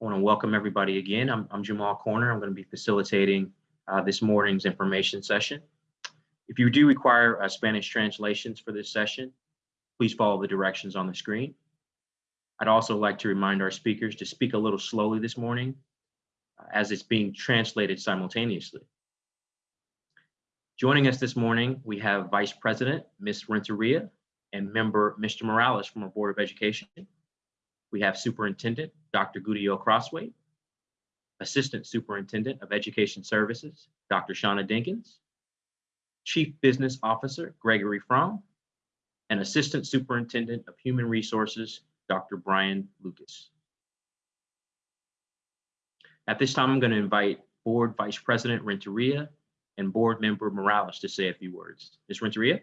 I want to welcome everybody again. I'm, I'm Jamal Corner. I'm going to be facilitating uh, this morning's information session. If you do require uh, Spanish translations for this session, please follow the directions on the screen. I'd also like to remind our speakers to speak a little slowly this morning uh, as it's being translated simultaneously. Joining us this morning, we have Vice President, Ms. Renteria, and member, Mr. Morales from our Board of Education. We have Superintendent, Dr. Gudiel Crosthwaite, Assistant Superintendent of Education Services, Dr. Shauna Dinkins, Chief Business Officer, Gregory Fromm, and Assistant Superintendent of Human Resources, Dr. Brian Lucas. At this time, I'm going to invite Board Vice President Renteria and Board Member Morales to say a few words. Ms. Renteria?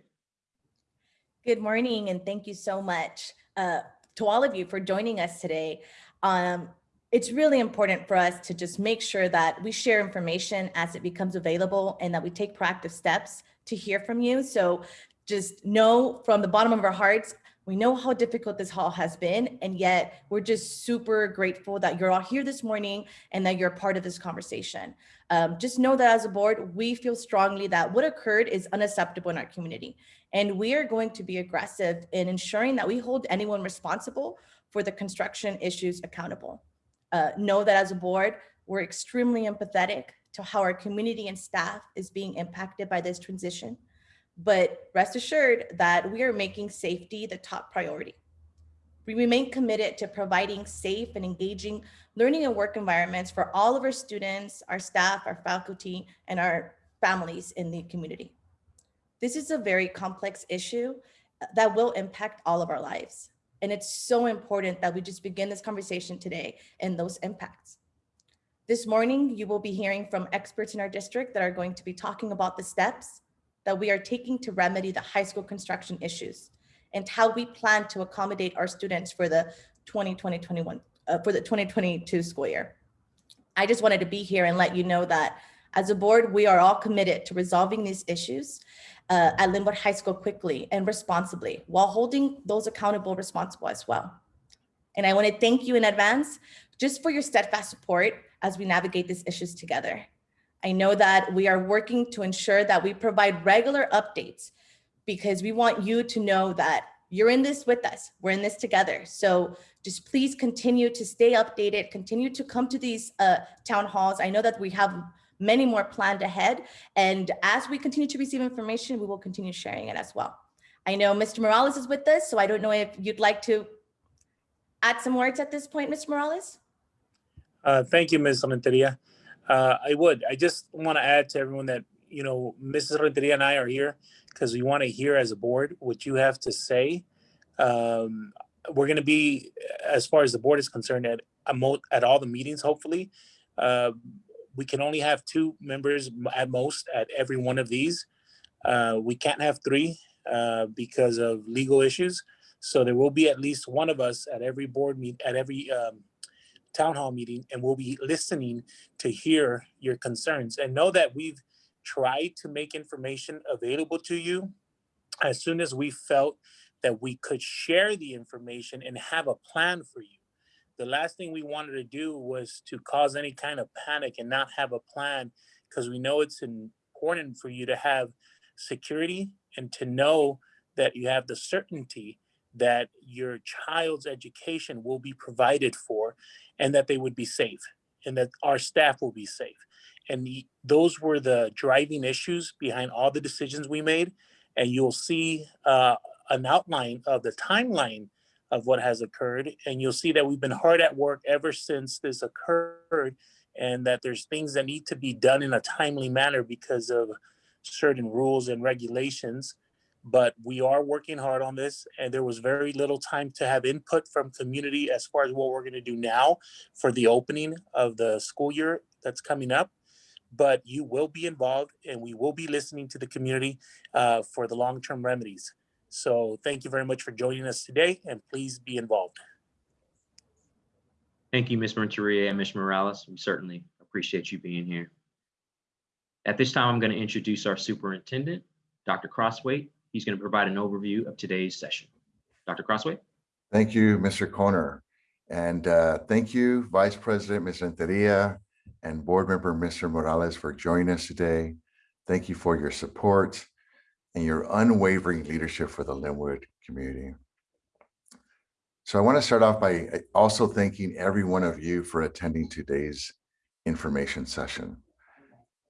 Good morning, and thank you so much uh, to all of you for joining us today. Um, it's really important for us to just make sure that we share information as it becomes available and that we take proactive steps to hear from you. So just know from the bottom of our hearts, we know how difficult this hall has been, and yet we're just super grateful that you're all here this morning and that you're part of this conversation. Um, just know that as a board, we feel strongly that what occurred is unacceptable in our community. And we are going to be aggressive in ensuring that we hold anyone responsible for the construction issues accountable. Uh, know that as a board, we're extremely empathetic to how our community and staff is being impacted by this transition. But rest assured that we are making safety the top priority. We remain committed to providing safe and engaging learning and work environments for all of our students, our staff, our faculty, and our families in the community. This is a very complex issue uh, that will impact all of our lives. And it's so important that we just begin this conversation today and those impacts. This morning, you will be hearing from experts in our district that are going to be talking about the steps that we are taking to remedy the high school construction issues and how we plan to accommodate our students for the 2020-21 uh, for the 2022 school year. I just wanted to be here and let you know that as a board, we are all committed to resolving these issues uh, at Lynwood High School quickly and responsibly while holding those accountable responsible as well. And I want to thank you in advance just for your steadfast support as we navigate these issues together. I know that we are working to ensure that we provide regular updates because we want you to know that you're in this with us. We're in this together. So just please continue to stay updated, continue to come to these uh, town halls. I know that we have many more planned ahead. And as we continue to receive information, we will continue sharing it as well. I know Mr. Morales is with us, so I don't know if you'd like to add some words at this point, Mr. Morales? Uh, thank you, Ms. Renteria. Uh, I would. I just want to add to everyone that, you know, Mrs. Renteria and I are here because we want to hear as a board what you have to say. Um, we're going to be, as far as the board is concerned, at at all the meetings, hopefully. Uh, we can only have two members at most at every one of these. Uh, we can't have three uh, because of legal issues. So there will be at least one of us at every board meet, at every um, town hall meeting, and we'll be listening to hear your concerns. And know that we've tried to make information available to you. As soon as we felt that we could share the information and have a plan for you. The last thing we wanted to do was to cause any kind of panic and not have a plan. Because we know it's important for you to have security and to know that you have the certainty that your child's education will be provided for and that they would be safe and that our staff will be safe. And the, those were the driving issues behind all the decisions we made. And you'll see uh, an outline of the timeline of what has occurred. And you'll see that we've been hard at work ever since this occurred and that there's things that need to be done in a timely manner because of certain rules and regulations. But we are working hard on this and there was very little time to have input from community as far as what we're gonna do now for the opening of the school year that's coming up but you will be involved and we will be listening to the community uh, for the long-term remedies. So thank you very much for joining us today and please be involved. Thank you, Ms. Renteria and Ms. Morales. We certainly appreciate you being here. At this time, I'm going to introduce our superintendent, Dr. Crosthwaite. He's going to provide an overview of today's session. Dr. Crosthwaite. Thank you, Mr. Corner. And uh, thank you, Vice President Ms. Renteria and Board Member Mr. Morales for joining us today. Thank you for your support and your unwavering leadership for the Lynwood community. So I want to start off by uh, also thanking every one of you for attending today's information session.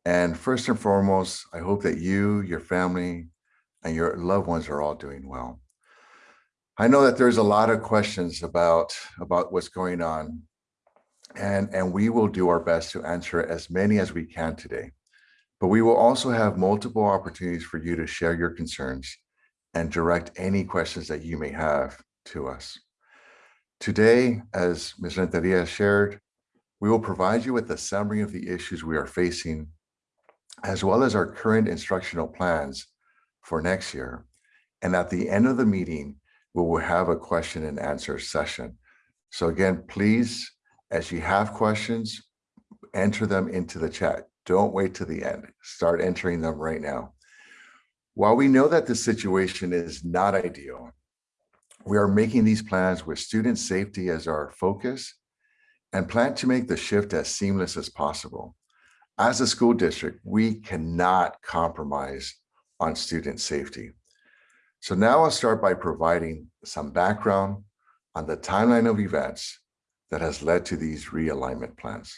And first and foremost, I hope that you, your family, and your loved ones are all doing well. I know that there's a lot of questions about, about what's going on, and, and we will do our best to answer as many as we can today. But we will also have multiple opportunities for you to share your concerns and direct any questions that you may have to us. Today, as Ms. Renteria shared, we will provide you with a summary of the issues we are facing, as well as our current instructional plans for next year. And at the end of the meeting, we will have a question and answer session. So again, please, as you have questions, enter them into the chat. Don't wait to the end. Start entering them right now. While we know that the situation is not ideal, we are making these plans with student safety as our focus and plan to make the shift as seamless as possible. As a school district, we cannot compromise on student safety. So now I'll start by providing some background on the timeline of events that has led to these realignment plans.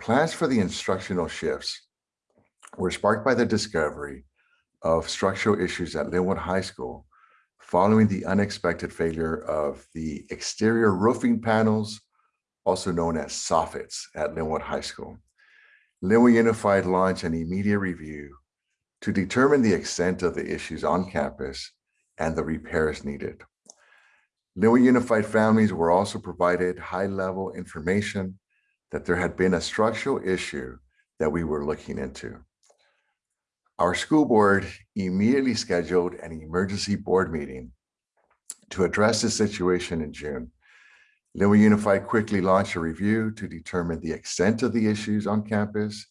Plans for the instructional shifts were sparked by the discovery of structural issues at Lynwood High School following the unexpected failure of the exterior roofing panels, also known as soffits at Lynwood High School. Lynwood Unified launched an immediate review to determine the extent of the issues on campus and the repairs needed. Lynwood Unified families were also provided high-level information that there had been a structural issue that we were looking into. Our school board immediately scheduled an emergency board meeting to address the situation in June. Lynwood Unified quickly launched a review to determine the extent of the issues on campus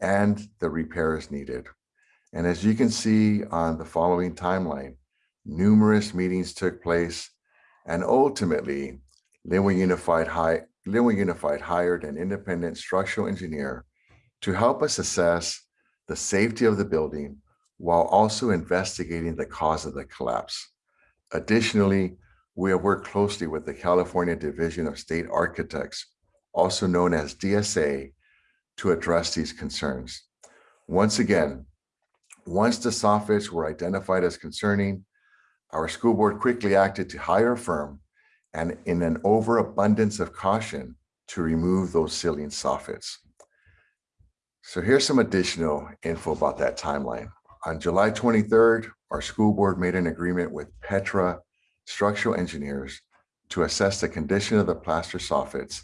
and the repairs needed. And as you can see on the following timeline, numerous meetings took place and ultimately Lynwood Unified, High, Lynwood Unified hired an independent structural engineer to help us assess the safety of the building while also investigating the cause of the collapse. Additionally, we have worked closely with the California Division of State Architects, also known as DSA, to address these concerns. Once again, once the soffits were identified as concerning, our school board quickly acted to hire a firm and in an overabundance of caution to remove those ceiling soffits. So here's some additional info about that timeline. On July 23rd, our school board made an agreement with Petra Structural Engineers to assess the condition of the plaster soffits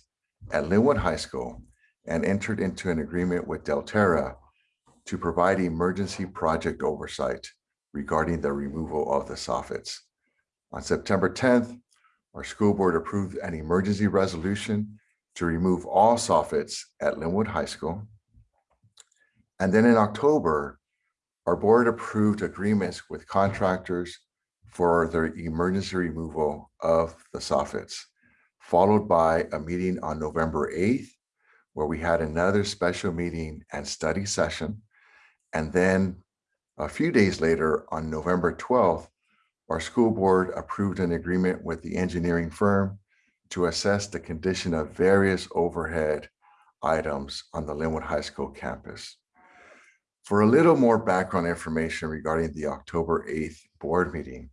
at Lynwood High School and entered into an agreement with Delterra to provide emergency project oversight regarding the removal of the soffits. On September 10th, our school board approved an emergency resolution to remove all soffits at Lynwood High School. And then in October, our board approved agreements with contractors for the emergency removal of the soffits, followed by a meeting on November 8th, where we had another special meeting and study session. And then a few days later, on November 12th, our school board approved an agreement with the engineering firm to assess the condition of various overhead items on the Lynwood High School campus. For a little more background information regarding the October 8th board meeting,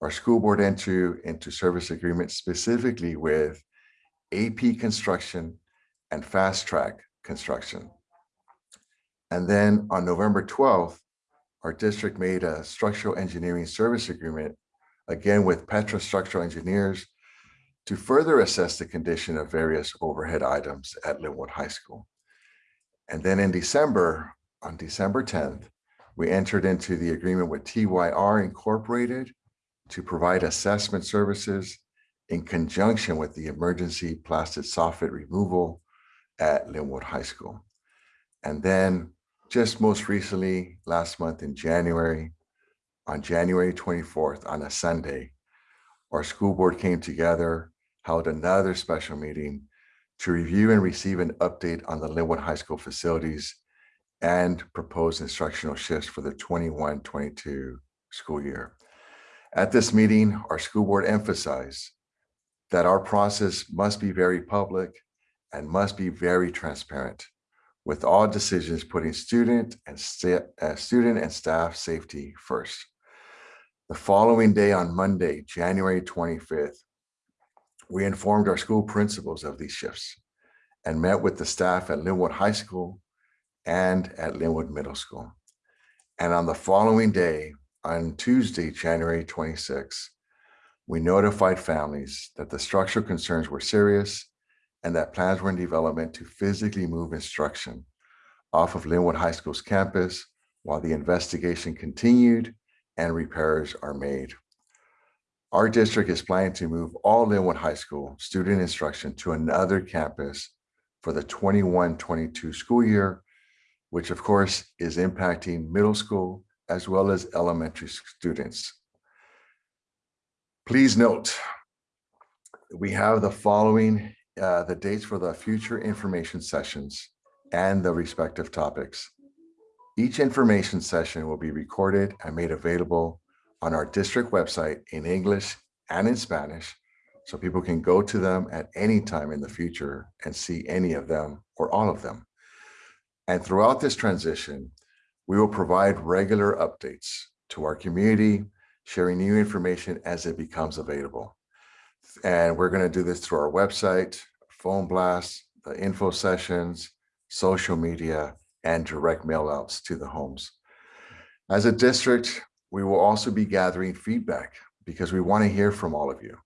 our school board entered into service agreement specifically with AP Construction and Fast Track Construction. And then on November 12th, our district made a structural engineering service agreement, again with Petra Structural Engineers, to further assess the condition of various overhead items at Lynwood High School. And then in December, on December 10th, we entered into the agreement with TYR Incorporated to provide assessment services in conjunction with the emergency plastic soffit removal at Lynwood High School. And then just most recently, last month in January, on January 24th, on a Sunday, our school board came together, held another special meeting to review and receive an update on the Lynwood High School facilities and proposed instructional shifts for the 21-22 school year. At this meeting, our school board emphasized that our process must be very public and must be very transparent, with all decisions putting student and uh, student and staff safety first. The following day on Monday, January 25th, we informed our school principals of these shifts and met with the staff at Lynwood High School and at Lynwood Middle School. And on the following day, on Tuesday, January 26th, we notified families that the structural concerns were serious and that plans were in development to physically move instruction off of Lynwood High School's campus while the investigation continued and repairs are made. Our district is planning to move all Lynwood High School student instruction to another campus for the 21-22 school year, which of course is impacting middle school as well as elementary students. Please note, we have the following, uh, the dates for the future information sessions and the respective topics. Each information session will be recorded and made available on our district website in English and in Spanish, so people can go to them at any time in the future and see any of them or all of them. And throughout this transition, we will provide regular updates to our community, sharing new information as it becomes available. And we're going to do this through our website, phone blasts, the info sessions, social media, and direct mail outs to the homes. As a district, we will also be gathering feedback because we want to hear from all of you.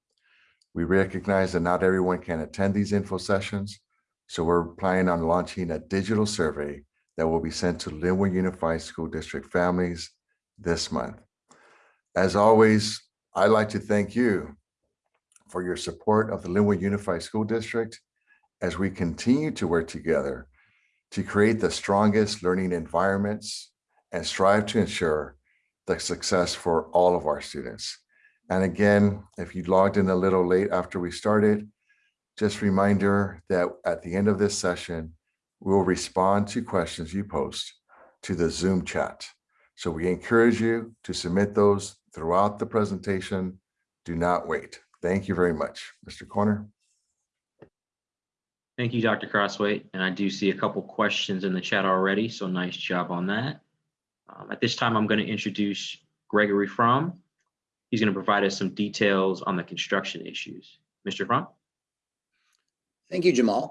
We recognize that not everyone can attend these info sessions, so we're planning on launching a digital survey that will be sent to Lynwood Unified School District families this month. As always, I'd like to thank you for your support of the Lynwood Unified School District as we continue to work together to create the strongest learning environments and strive to ensure the success for all of our students. And again, if you logged in a little late after we started, just reminder that at the end of this session, we will respond to questions you post to the Zoom chat. So we encourage you to submit those throughout the presentation. Do not wait. Thank you very much. Mr. Corner. Thank you, Dr. Crosthwaite. And I do see a couple questions in the chat already, so nice job on that. Um, At this time, I'm going to introduce Gregory Fromm. He's going to provide us some details on the construction issues. Mr. Fromm? Thank you, Jamal.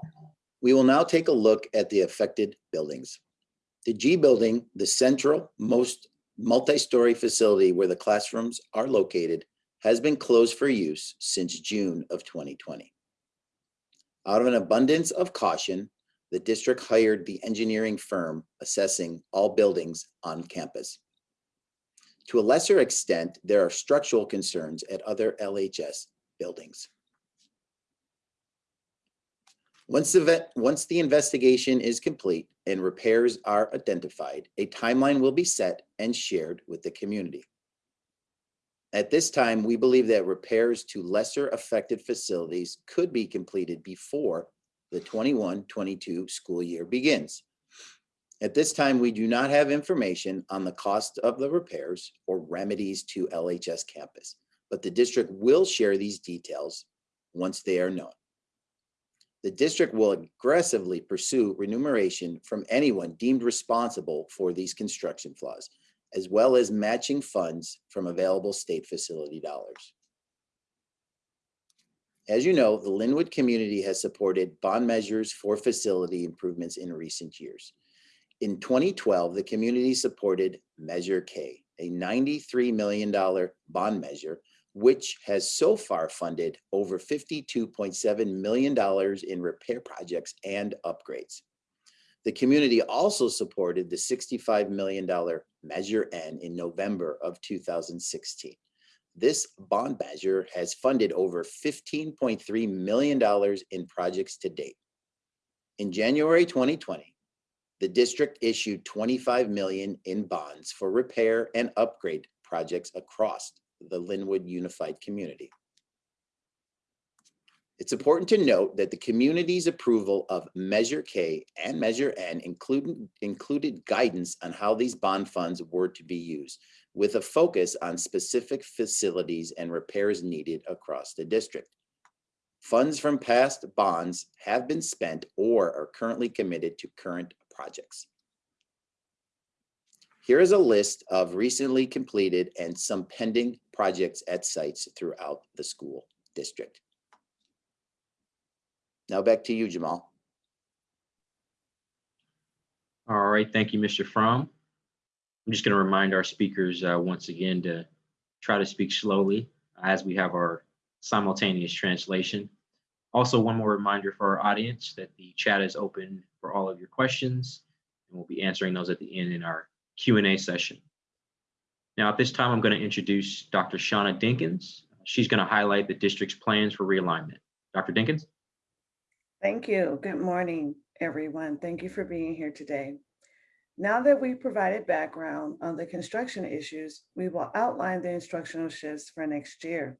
We will now take a look at the affected buildings. The G building, the central most multi-story facility where the classrooms are located, has been closed for use since June of 2020. Out of an abundance of caution, the district hired the engineering firm assessing all buildings on campus. To a lesser extent, there are structural concerns at other LHS buildings. Once the once the investigation is complete and repairs are identified, a timeline will be set and shared with the community. At this time, we believe that repairs to lesser affected facilities could be completed before the 21-22 school year begins. At this time, we do not have information on the cost of the repairs or remedies to LHS campus, but the district will share these details once they are known. The district will aggressively pursue remuneration from anyone deemed responsible for these construction flaws, as well as matching funds from available state facility dollars. As you know, the Lynwood community has supported bond measures for facility improvements in recent years. In 2012, the community supported Measure K, a $93 million bond measure, which has so far funded over $52.7 million in repair projects and upgrades. The community also supported the $65 million Measure N in November of 2016. This bond measure has funded over $15.3 million in projects to date. In January 2020, the district issued 25 million in bonds for repair and upgrade projects across the Lynwood Unified Community. It's important to note that the community's approval of Measure K and Measure N included, included guidance on how these bond funds were to be used, with a focus on specific facilities and repairs needed across the district. Funds from past bonds have been spent or are currently committed to current projects. Here is a list of recently completed and some pending projects at sites throughout the school district. Now back to you, Jamal. All right, thank you, Mr. Fromm. I'm just going to remind our speakers uh, once again to try to speak slowly as we have our simultaneous translation. Also, one more reminder for our audience that the chat is open for all of your questions, and we'll be answering those at the end in our Q&A session. Now, at this time, I'm going to introduce Dr. Shauna Dinkins. She's going to highlight the district's plans for realignment. Dr. Dinkins? Thank you. Good morning, everyone. Thank you for being here today. Now that we've provided background on the construction issues, we will outline the instructional shifts for next year.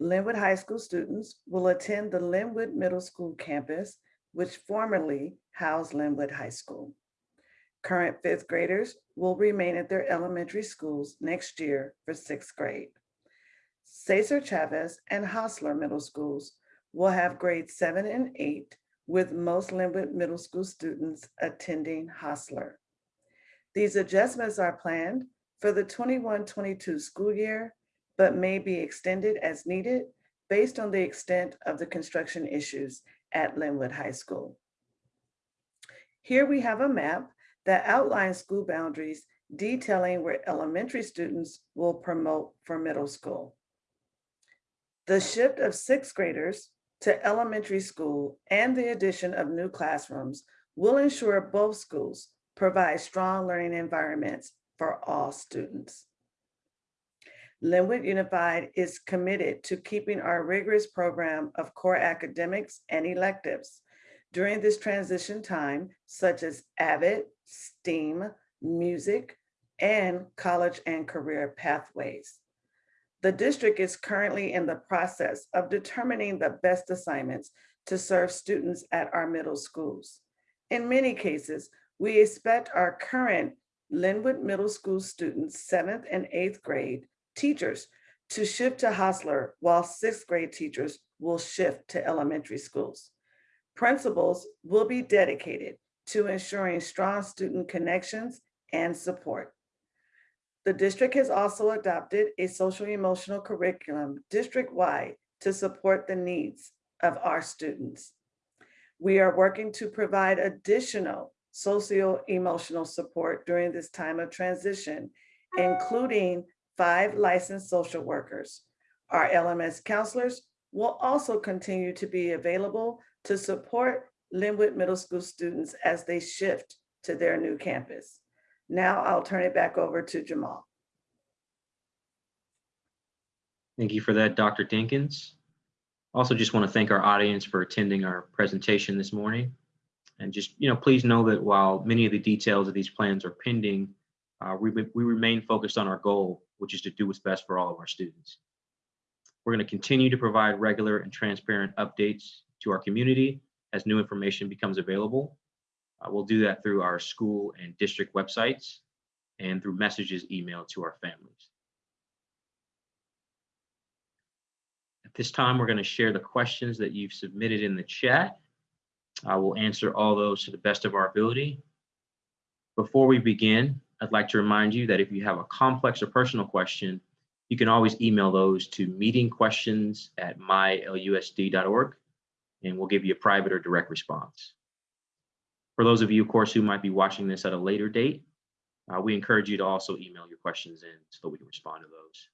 Lynwood High School students will attend the Lynwood Middle School campus, which formerly housed Lynwood High School. Current fifth graders will remain at their elementary schools next year for sixth grade. Cesar Chavez and Hosler Middle Schools will have grades seven and eight, with most Lynwood Middle School students attending Hosler. These adjustments are planned for the 21-22 school year, but may be extended as needed based on the extent of the construction issues at Lynwood High School. Here we have a map that outline school boundaries detailing where elementary students will promote for middle school. The shift of sixth graders to elementary school and the addition of new classrooms will ensure both schools provide strong learning environments for all students. Lynwood Unified is committed to keeping our rigorous program of core academics and electives during this transition time, such as AVID, STEAM, music, and college and career pathways. The district is currently in the process of determining the best assignments to serve students at our middle schools. In many cases, we expect our current Lynwood Middle School students, seventh and eighth grade teachers to shift to Hosler while sixth grade teachers will shift to elementary schools. Principals will be dedicated to ensuring strong student connections and support. The district has also adopted a social emotional curriculum district-wide to support the needs of our students. We are working to provide additional socio-emotional support during this time of transition, including five licensed social workers. Our LMS counselors will also continue to be available to support Lynwood Middle School students as they shift to their new campus. Now I'll turn it back over to Jamal. Thank you for that, Dr. Dinkins. Also, just want to thank our audience for attending our presentation this morning. And just, you know, please know that while many of the details of these plans are pending, uh, we, we remain focused on our goal, which is to do what's best for all of our students. We're going to continue to provide regular and transparent updates to our community as new information becomes available. Uh, we'll do that through our school and district websites and through messages emailed to our families. At this time, we're going to share the questions that you've submitted in the chat. I will answer all those to the best of our ability. Before we begin, I'd like to remind you that if you have a complex or personal question, you can always email those to meetingquestions at mylusd.org, and we'll give you a private or direct response. For those of you, of course, who might be watching this at a later date, uh, we encourage you to also email your questions in so that we can respond to those.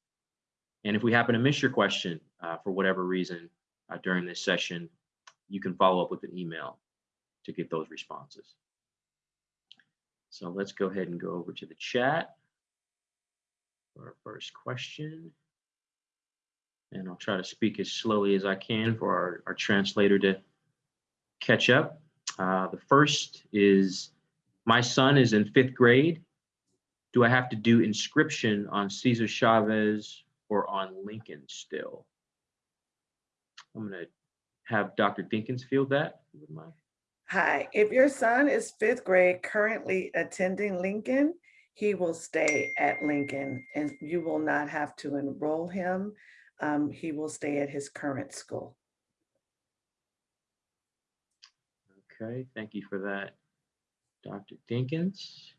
And if we happen to miss your question uh, for whatever reason uh, during this session, you can follow up with an email to get those responses. So let's go ahead and go over to the chat for our first question. And I'll try to speak as slowly as I can for our, our translator to catch up. Uh, the first is, my son is in fifth grade. Do I have to do inscription on Cesar Chavez or on Lincoln still? I'm gonna have Dr. Dinkins field that. Hi, if your son is fifth grade currently attending Lincoln, he will stay at Lincoln and you will not have to enroll him. Um, he will stay at his current school. Okay, thank you for that, Dr. Dinkins.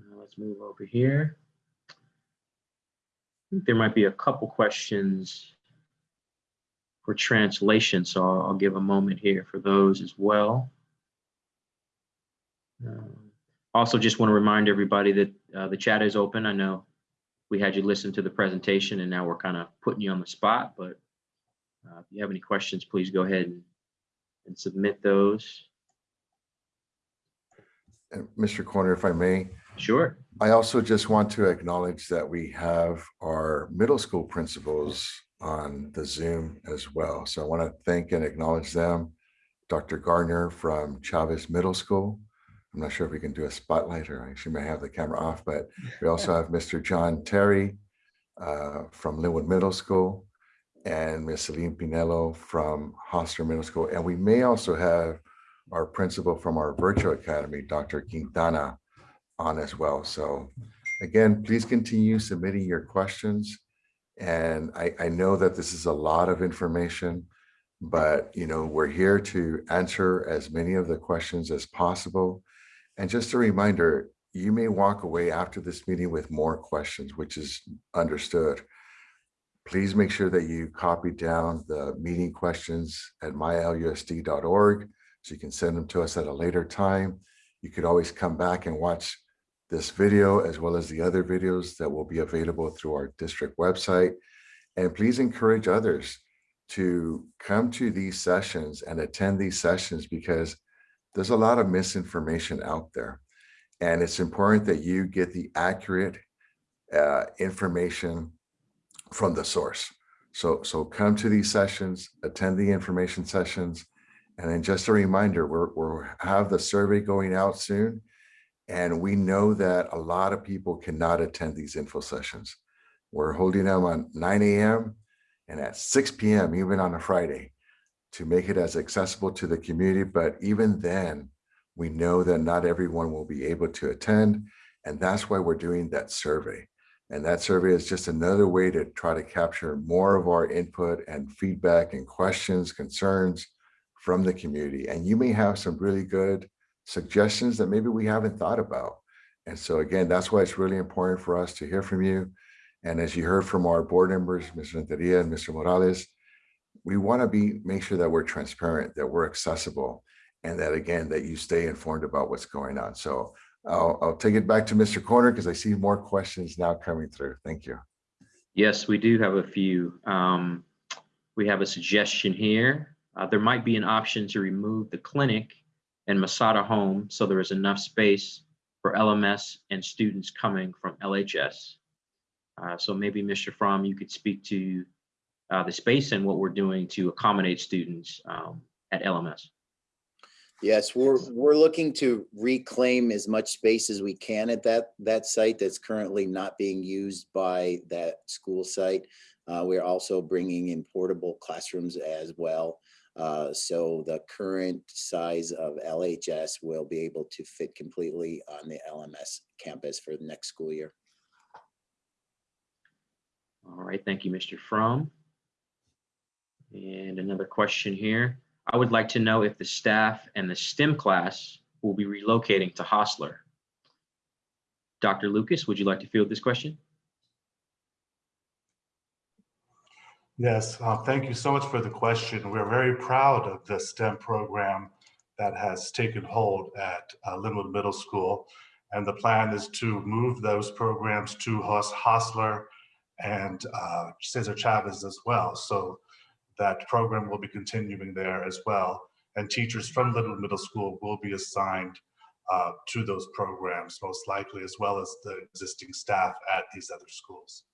Uh, Let's move over here. There might be a couple questions for translation, so I'll I'll give a moment here for those as well. Um, Also, just want to remind everybody that uh, the chat is open. I know we had you listen to the presentation and now we're kind of putting you on the spot, but uh, if you have any questions, please go ahead and and submit those. And Mr. Corner, if I may, Sure. I also just want to acknowledge that we have our middle school principals on the Zoom as well. So I want to thank and acknowledge them. Dr. Gardner from Chavez Middle School. I'm not sure if we can do a spotlight or she may have the camera off, but we also have Mr. John Terry uh, from Lynwood Middle School and Ms. Celine Pinello from Hosler Middle School. And we may also have our principal from our virtual academy, Dr. Quintana, on as well. So again, please continue submitting your questions. And I, I know that this is a lot of information, but you know, we're here to answer as many of the questions as possible. And just a reminder, you may walk away after this meeting with more questions, which is understood. Please make sure that you copy down the meeting questions at mylusd.org so you can send them to us at a later time. You could always come back and watch this video as well as the other videos that will be available through our district website. And please encourage others to come to these sessions and attend these sessions because there's a lot of misinformation out there. And it's important that you get the accurate uh, information from the source. So, so come to these sessions, attend the information sessions. And then just a reminder, we're, we'll have the survey going out soon. And we know that a lot of people cannot attend these info sessions. We're holding them on 9 a.m. and at 6 p.m. even on a Friday to make it as accessible to the community. But even then, we know that not everyone will be able to attend. And that's why we're doing that survey. And that survey is just another way to try to capture more of our input and feedback and questions, concerns from the community. And you may have some really good suggestions that maybe we haven't thought about. And so again, that's why it's really important for us to hear from you. And as you heard from our board members, Mr. Renteria and Mr. Morales, we want to be make sure that we're transparent, that we're accessible, and that again, that you stay informed about what's going on. So I'll, I'll take it back to Mr. Corner because I see more questions now coming through. Thank you. Yes, we do have a few. Um, we have a suggestion here. Uh, there might be an option to remove the clinic and Masada home so there is enough space for LMS and students coming from LHS. Uh, so maybe Mr. Fromm, you could speak to uh, the space and what we're doing to accommodate students um, at LMS. Yes, we're, we're looking to reclaim as much space as we can at that, that site that's currently not being used by that school site. Uh, we're also bringing in portable classrooms as well. Uh, so the current size of LHS will be able to fit completely on the LMS campus for the next school year. All right, thank you, Mr. Fromm. And another question here. I would like to know if the staff and the STEM class will be relocating to Hosler. Dr. Lucas, would you like to field this question? Yes, uh, thank you so much for the question. We're very proud of the STEM program that has taken hold at uh, Lynwood Middle School. And the plan is to move those programs to Hostler and uh, Cesar Chavez as well. So that program will be continuing there as well. And teachers from Little Middle School will be assigned uh, to those programs, most likely, as well as the existing staff at these other schools.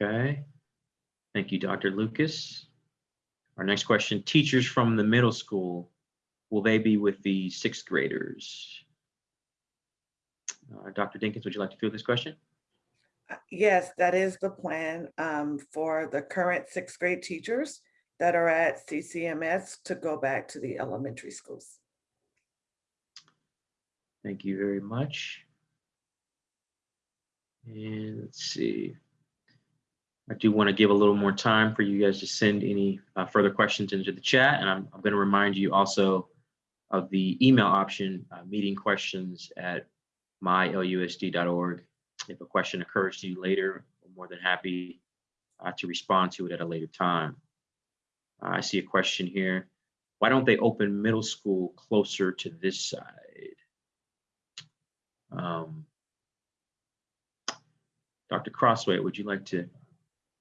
Okay. Thank you, Dr. Lucas. Our next question, teachers from the middle school, will they be with the sixth graders? Uh, Dr. Dinkins, would you like to field this question? Yes, that is the plan um, for the current sixth grade teachers that are at CCMS to go back to the elementary schools. Thank you very much. And let's see. I do want to give a little more time for you guys to send any uh, further questions into the chat. And I'm, I'm going to remind you also of the email option, uh, meeting questions at mylusd.org. If a question occurs to you later, I'm more than happy uh, to respond to it at a later time. Uh, I see a question here. Why don't they open middle school closer to this side? Um, Dr. Crosthwaite, would you like to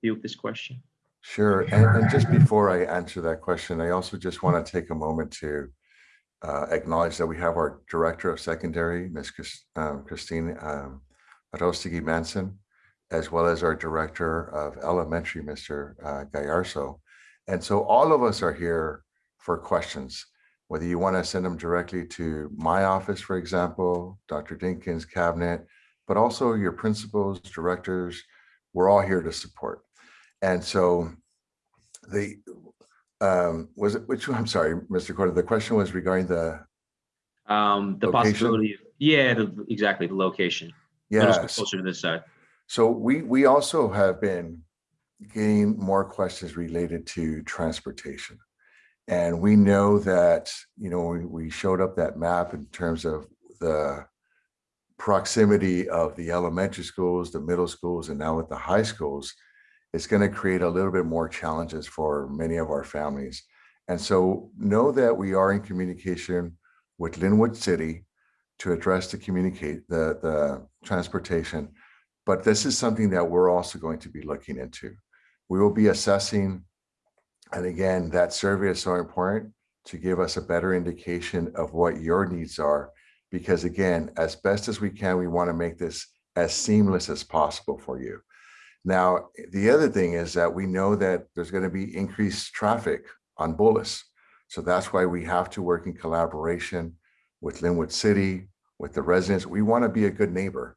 deal with this question? Sure. And, and just before I answer that question, I also just want to take a moment to uh, acknowledge that we have our Director of Secondary, Ms. Um, Christine um, Rostigi Manson, as well as our Director of Elementary, Mr. uh, Gallarzo. And so all of us are here for questions, whether you want to send them directly to my office, for example, Dr. Dinkins' cabinet, but also your principals, directors, we're all here to support. And so the, um, was it, which. I'm sorry, Mr. Corder, the question was regarding the, Um, the Location? possibility, of yeah, the, exactly, the location. Yes. Closer to this side. So we, we also have been getting more questions related to transportation. And we know that, you know, we, we showed up that map in terms of the proximity of the elementary schools, the middle schools, and now with the high schools, it's going to create a little bit more challenges for many of our families. And so know that we are in communication with Lynwood City to address the communicate the, the transportation. But this is something that we're also going to be looking into. We will be assessing, and again, that survey is so important to give us a better indication of what your needs are. Because again, as best as we can, we want to make this as seamless as possible for you. Now, the other thing is that we know that there's going to be increased traffic on Bullis. So that's why we have to work in collaboration with Lynwood City, with the residents. We want to be a good neighbor.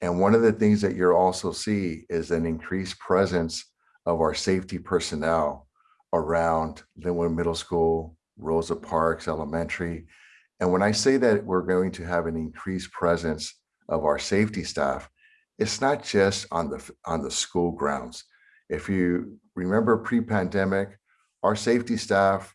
And one of the things that you'll also see is an increased presence of our safety personnel around Lynwood Middle School, Rosa Parks Elementary. And when I say that we're going to have an increased presence of our safety staff, it's not just on the on the school grounds. If you remember pre-pandemic, our safety staff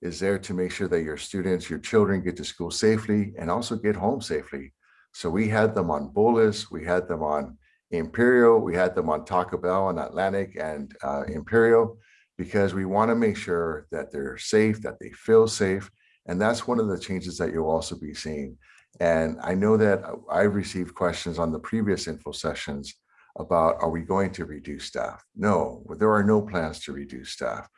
is there to make sure that your students, your children get to school safely and also get home safely. So we had them on Bullis, we had them on Imperial, we had them on Taco Bell on Atlantic and uh, Imperial, because we want to make sure that they're safe, that they feel safe. And that's one of the changes that you'll also be seeing. And I know that I've received questions on the previous info sessions about, are we going to reduce staff? No, there are no plans to reduce staff.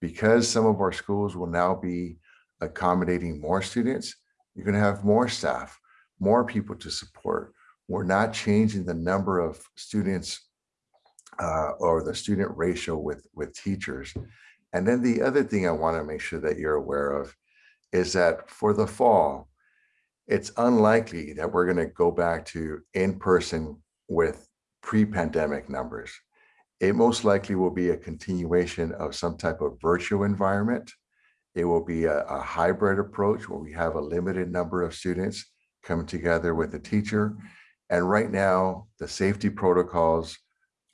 Because some of our schools will now be accommodating more students, you're going to have more staff, more people to support. We're not changing the number of students uh, or the student ratio with, with teachers. And then the other thing I want to make sure that you're aware of is that for the fall, it's unlikely that we're going to go back to in-person with pre-pandemic numbers. It most likely will be a continuation of some type of virtual environment. It will be a, a hybrid approach where we have a limited number of students come together with a teacher. And right now, the safety protocols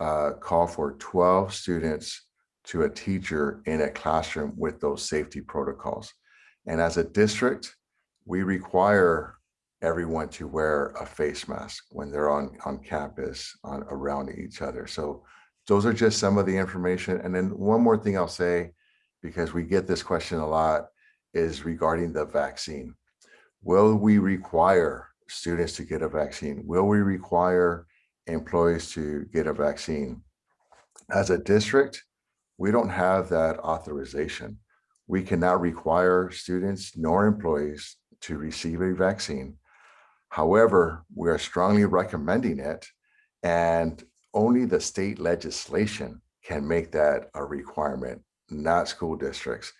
uh, call for 12 students to a teacher in a classroom with those safety protocols. And as a district, we require everyone to wear a face mask when they're on, on campus on around each other. So those are just some of the information. And then one more thing I'll say, because we get this question a lot, is regarding the vaccine. Will we require students to get a vaccine? Will we require employees to get a vaccine? As a district, we don't have that authorization. We cannot require students nor employees to receive a vaccine. However, we are strongly recommending it and only the state legislation can make that a requirement, not school districts.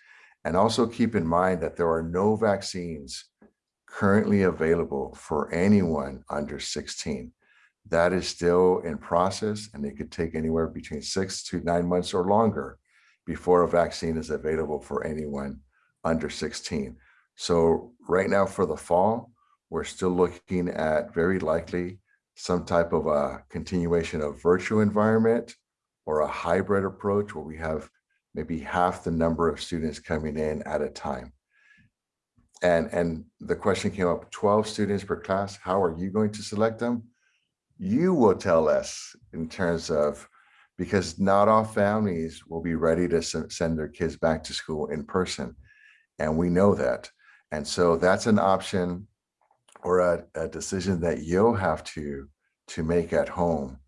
And also keep in mind that there are no vaccines currently available for anyone under 16. That is still in process and it could take anywhere between six to nine months or longer before a vaccine is available for anyone under 16. So right now for the fall, we're still looking at very likely some type of a continuation of virtual environment or a hybrid approach where we have maybe half the number of students coming in at a time. And, and the question came up, 12 students per class, how are you going to select them? You will tell us in terms of, because not all families will be ready to send their kids back to school in person. And we know that. And so that's an option or a, a decision that you'll have to, to make at home.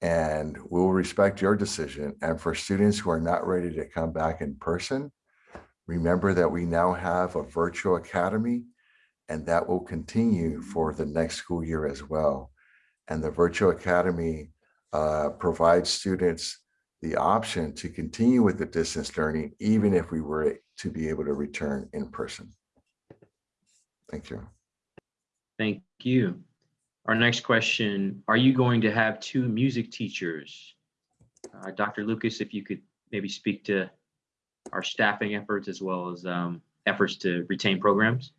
And we'll respect your decision. And for students who are not ready to come back in person, remember that we now have a virtual academy and that will continue for the next school year as well. And the virtual academy uh, provides students the option to continue with the distance learning, even if we were to be able to return in person. Thank you. Thank you. Our next question, are you going to have two music teachers? Uh, Dr. Lucas, if you could maybe speak to our staffing efforts as well as um, efforts to retain programs?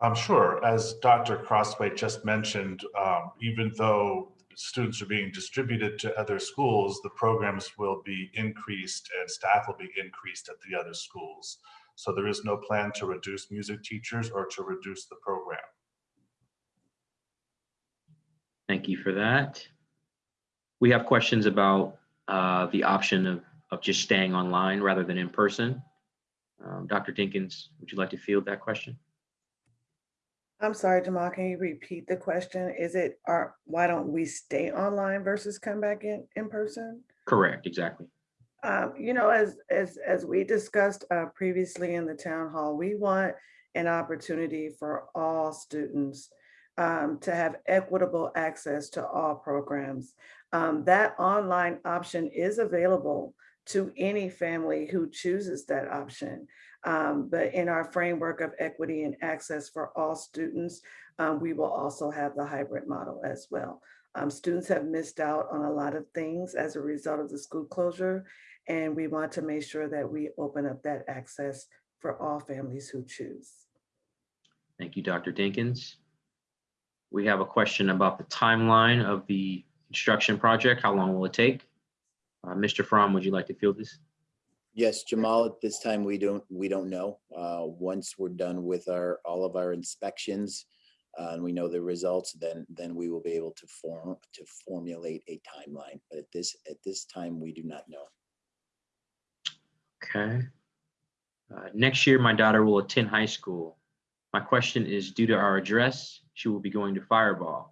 I'm sure, as Dr. Crosthwaite just mentioned, um, even though students are being distributed to other schools, the programs will be increased and staff will be increased at the other schools. So there is no plan to reduce music teachers or to reduce the program. Thank you for that. We have questions about uh, the option of, of just staying online rather than in person. Um, Dr. Dinkins, would you like to field that question? I'm sorry, Jamal, can you repeat the question? Is it, are, why don't we stay online versus come back in, in person? Correct, exactly. Um, you know, as, as, as we discussed uh, previously in the town hall, we want an opportunity for all students um, to have equitable access to all programs. Um, that online option is available to any family who chooses that option. Um, but in our framework of equity and access for all students, um, we will also have the hybrid model as well. Um, students have missed out on a lot of things as a result of the school closure, and we want to make sure that we open up that access for all families who choose. Thank you, Dr. Dinkins. We have a question about the timeline of the construction project. How long will it take? Uh, Mr. Fromm, would you like to field this? Yes, Jamal, at this time, we don't, we don't know. Uh, once we're done with our, all of our inspections, uh, and we know the results, then, then we will be able to form, to formulate a timeline. But at this, at this time, we do not know. Okay. Uh, Next year, my daughter will attend high school. My question is, due to our address, she will be going to Firebaugh.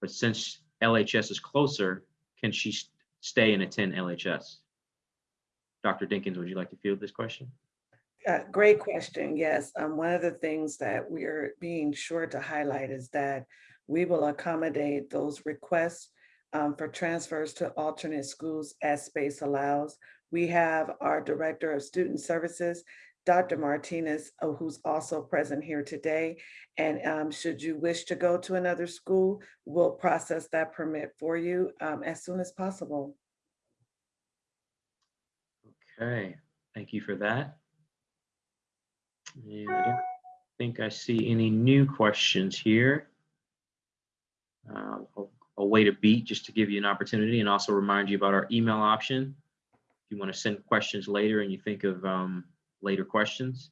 But since LHS is closer, can she s- stay and attend LHS? Dr. Dinkins, would you like to field this question? Uh, great question. Yes. Um, one of the things that we're being sure to highlight is that we will accommodate those requests um, for transfers to alternate schools as space allows. We have our Director of Student Services, Dr. Martinez, uh, who's also present here today. And um, should you wish to go to another school, we'll process that permit for you um, as soon as possible. Okay, thank you for that. And I don't think I see any new questions here. Uh, I'll, I'll wait a beat just to give you an opportunity and also remind you about our email option. If you want to send questions later and you think of um, later questions.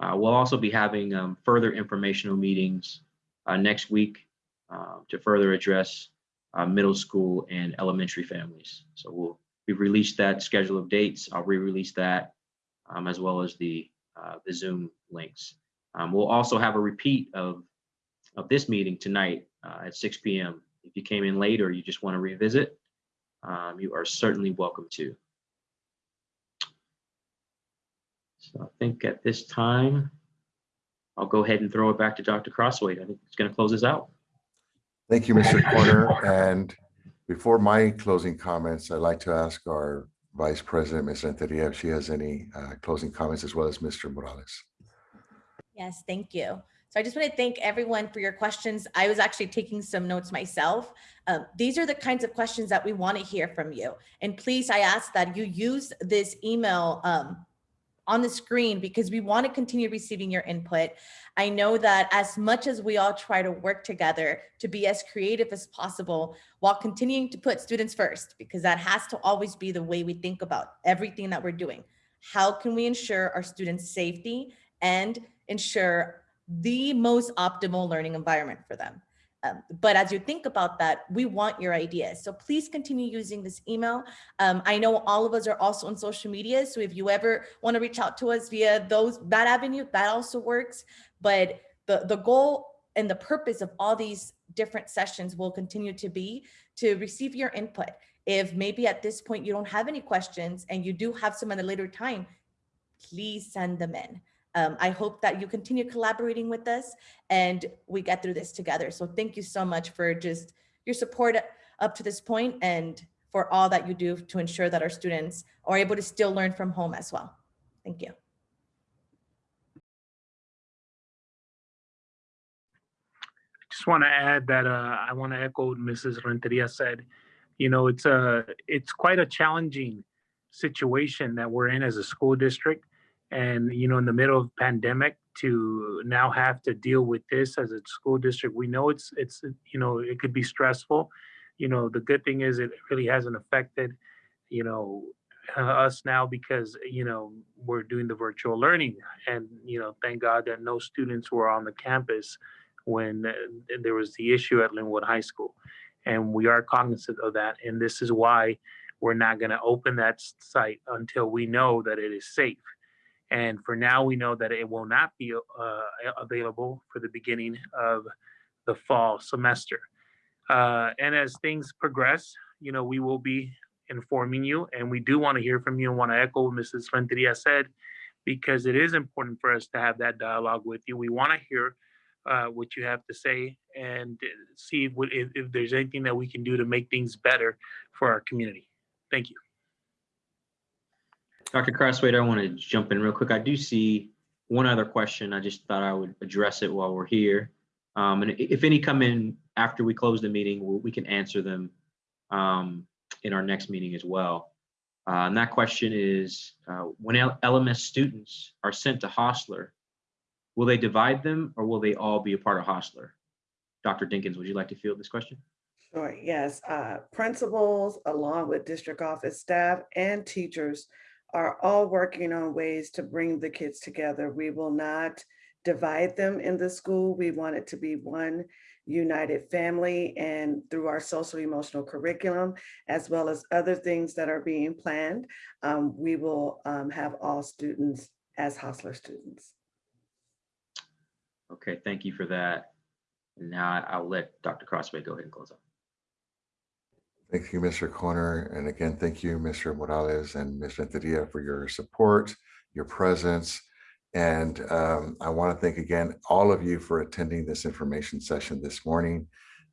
Uh, we'll also be having um, further informational meetings uh, next week uh, to further address uh, middle school and elementary families. So we'll We've released that schedule of dates. I'll re-release that um, as well as the uh, the Zoom links. Um, we'll also have a repeat of of this meeting tonight uh, at 6 p.m. If you came in late or you just want to revisit, um, you are certainly welcome to. So I think at this time, I'll go ahead and throw it back to Dr. Crosthwaite. I think it's going to close us out. Thank you, Mr. Corner. And before my closing comments, I'd like to ask our Vice President, Ms. Renteria, if she has any uh, closing comments as well as Mr. Morales. Yes, thank you. So I just want to thank everyone for your questions. I was actually taking some notes myself. Um, these are the kinds of questions that we want to hear from you. And please, I ask that you use this email um, on the screen because we want to continue receiving your input. I know that as much as we all try to work together to be as creative as possible while continuing to put students first, because that has to always be the way we think about everything that we're doing. How can we ensure our students' safety and ensure the most optimal learning environment for them? Um, but as you think about that, we want your ideas. So please continue using this email. Um, I know all of us are also on social media. So if you ever want to reach out to us via those that avenue, that also works. But the, the goal and the purpose of all these different sessions will continue to be to receive your input. If maybe at this point you don't have any questions and you do have some at a later time, please send them in. Um, I hope that you continue collaborating with us and we get through this together. So thank you so much for just your support up to this point and for all that you do to ensure that our students are able to still learn from home as well. Thank you. I just want to add that uh, I want to echo what Mrs. Renteria said. You know, it's a it's quite a challenging situation that we're in as a school district, and you know, in the middle of pandemic, to now have to deal with this as a school district, we know it's it's you know it could be stressful. You know, the good thing is it really hasn't affected you know uh, us now because you know we're doing the virtual learning, and you know, thank God that no students were on the campus when uh, there was the issue at Lynwood High School. And we are cognizant of that. And this is why we're not going to open that site until we know that it is safe. And for now, we know that it will not be uh, available for the beginning of the fall semester. Uh, and as things progress, you know, we will be informing you. And we do want to hear from you and want to echo what Mrs. Renteria said, because it is important for us to have that dialogue with you. We want to hear uh, what you have to say and see if, if there's anything that we can do to make things better for our community. Thank you. Dr. Crosthwaite, I want to jump in real quick. I do see one other question. I just thought I would address it while we're here. Um, and if any come in after we close the meeting, we can answer them um, in our next meeting as well. Uh, and that question is, uh, when LMS students are sent to Hosler, will they divide them or will they all be a part of Hosler? Dr. Dinkins, would you like to field this question? Sure, yes. Uh, Principals, along with district office staff and teachers are all working on ways to bring the kids together. We will not divide them in the school. We want it to be one united family and through our social emotional curriculum, as well as other things that are being planned, um, we will um, have all students as Hosler students. Okay, thank you for that. Now I'll let Dr. Crosthwaite go ahead and close up. Thank you, Mr. Corner. And again, thank you, Mr. Morales and Ms. Renteria for your support, your presence. And um, I want to thank again all of you for attending this information session this morning.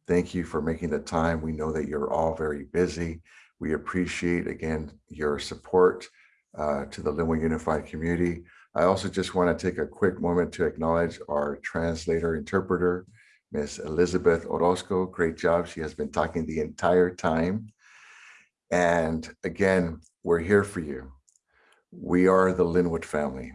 Thank you for making the time. We know that you're all very busy. We appreciate, again, your support uh, to the Lynwood Unified Community. I also just want to take a quick moment to acknowledge our translator interpreter, Miss Elizabeth Orozco. Great job. She has been talking the entire time. And again, we're here for you. We are the Lynwood family.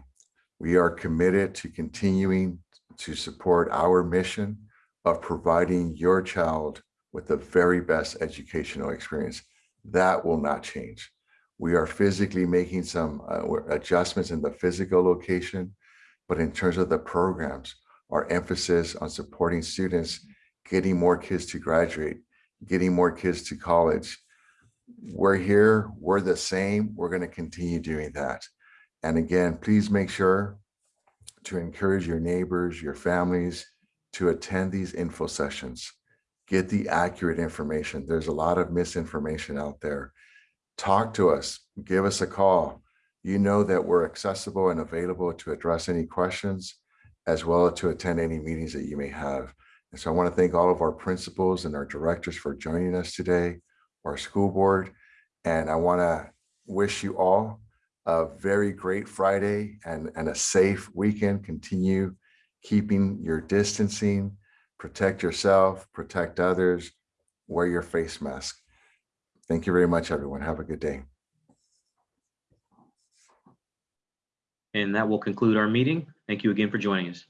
We are committed to continuing to support our mission of providing your child with the very best educational experience. That will not change. We are physically making some uh, adjustments in the physical location, but in terms of the programs, our emphasis on supporting students, getting more kids to graduate, getting more kids to college. We're here, we're the same, we're gonna continue doing that. And again, please make sure to encourage your neighbors, your families to attend these info sessions. Get the accurate information. There's a lot of misinformation out there. Talk to us, give us a call. You know that we're accessible and available to address any questions as well as to attend any meetings that you may have. And so I want to thank all of our principals and our directors for joining us today, our school board. And I want to wish you all a very great Friday and, and a safe weekend. Continue keeping your distancing, protect yourself, protect others, wear your face mask. Thank you very much, everyone. Have a good day. And that will conclude our meeting. Thank you again for joining us.